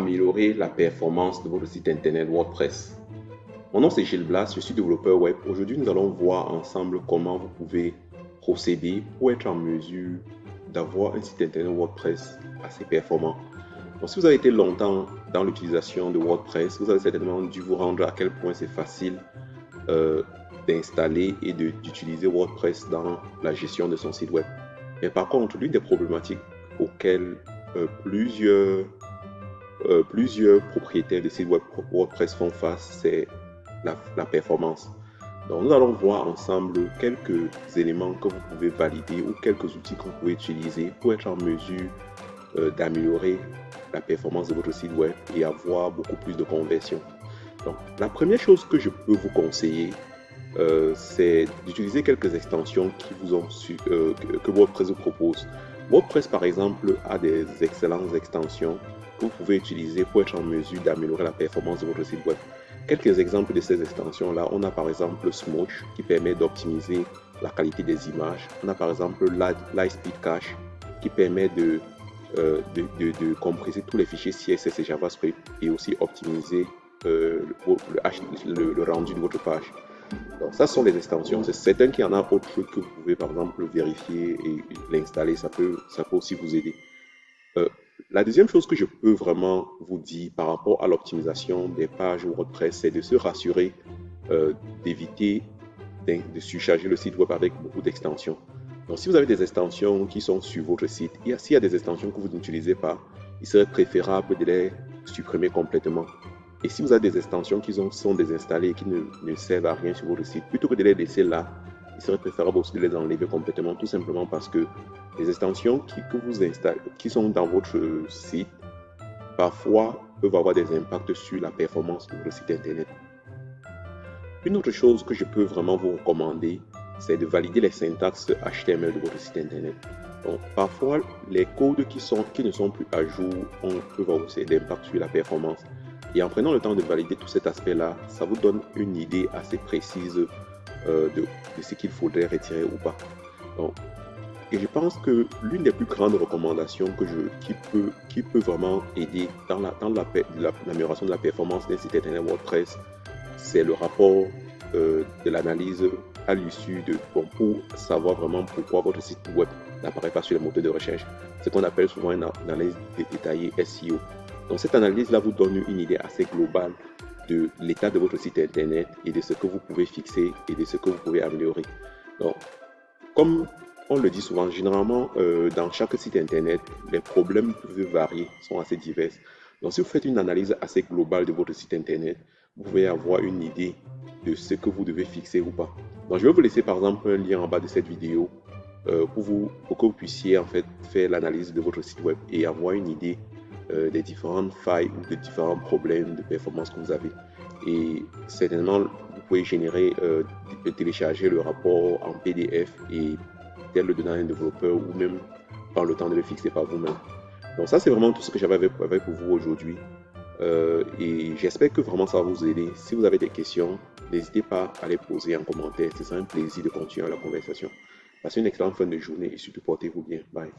améliorer la performance de votre site internet WordPress. Mon nom c'est Gilles Blas, je suis développeur web. Aujourd'hui, nous allons voir ensemble comment vous pouvez procéder pour être en mesure d'avoir un site internet WordPress assez performant. Donc, si vous avez été longtemps dans l'utilisation de WordPress, vous avez certainement dû vous rendre à quel point c'est facile euh, d'installer et d'utiliser WordPress dans la gestion de son site web. Mais par contre, l'une des problématiques auxquelles euh, plusieurs, euh, plusieurs propriétaires de sites web WordPress font face, c'est la, performance. Donc, nous allons voir ensemble quelques éléments que vous pouvez valider ou quelques outils que vous pouvez utiliser pour être en mesure euh, d'améliorer la performance de votre site web et avoir beaucoup plus de conversion. Donc, la première chose que je peux vous conseiller, euh, c'est d'utiliser quelques extensions qui vous ont que WordPress vous propose. WordPress, par exemple, a des excellentes extensions vous pouvez utiliser pour être en mesure d'améliorer la performance de votre site web. Quelques exemples de ces extensions-là, on a par exemple Smooch qui permet d'optimiser la qualité des images. On a par exemple Lightspeed Cache qui permet de, euh, de, de, de, compresser tous les fichiers CSS et JavaScript et aussi optimiser euh, le, le, le rendu de votre page. Donc ça sont les extensions. C'est certain qu'il y en a autres que vous pouvez par exemple vérifier et l'installer. Ça peut, ça peut aussi vous aider. Euh, la deuxième chose que je peux vraiment vous dire par rapport à l'optimisation des pages WordPress, c'est de se rassurer euh, d'éviter de surcharger le site web avec beaucoup d'extensions. Donc si vous avez des extensions qui sont sur votre site, s'il y a des extensions que vous n'utilisez pas, il serait préférable de les supprimer complètement. Et si vous avez des extensions qui sont désinstallées et qui ne, servent à rien sur votre site, plutôt que de les laisser là, il serait préférable aussi de les enlever complètement, tout simplement parce que les extensions qui, que vous installez, qui sont dans votre site, parfois peuvent avoir des impacts sur la performance de votre site internet. Une autre chose que je peux vraiment vous recommander, c'est de valider les syntaxes HTML de votre site internet. Parfois, les codes qui, sont, qui ne sont plus à jour ont, peuvent avoir aussi d'impact sur la performance. Et en prenant le temps de valider tout cet aspect-là, ça vous donne une idée assez précise euh, de, ce qu'il faudrait retirer ou pas. Et je pense que l'une des plus grandes recommandations que je, qui, peut, qui peut vraiment aider dans l'amélioration la, dans la, de la performance d'un site internet WordPress, c'est le rapport euh, de l'analyse à l'issue de pour savoir vraiment pourquoi votre site web n'apparaît pas sur les moteurs de recherche. Ce qu'on appelle souvent une analyse détaillée SEO. Donc cette analyse-là vous donne une idée assez globale de l'état de votre site internet et de ce que vous pouvez fixer et de ce que vous pouvez améliorer. Donc, comme on le dit souvent, généralement, euh, dans chaque site internet, les problèmes peuvent varier, sont assez divers. Donc, si vous faites une analyse assez globale de votre site internet, vous pouvez avoir une idée de ce que vous devez fixer ou pas. Donc, je vais vous laisser par exemple un lien en bas de cette vidéo euh, pour, vous, pour que vous puissiez en fait faire l'analyse de votre site web et avoir une idée euh, des différentes failles ou des différents problèmes de performance que vous avez. Et certainement, vous pouvez générer, euh, télécharger le rapport en PDF et peut-être le donner à un développeur ou même prendre le temps de le fixer par vous-même. Donc ça, c'est vraiment tout ce que j'avais pour vous aujourd'hui. Euh, et j'espère que vraiment ça va vous aider. Si vous avez des questions, n'hésitez pas à les poser en commentaire. Ce sera un plaisir de continuer la conversation. Passez une excellente fin de journée et surtout portez-vous bien. Bye.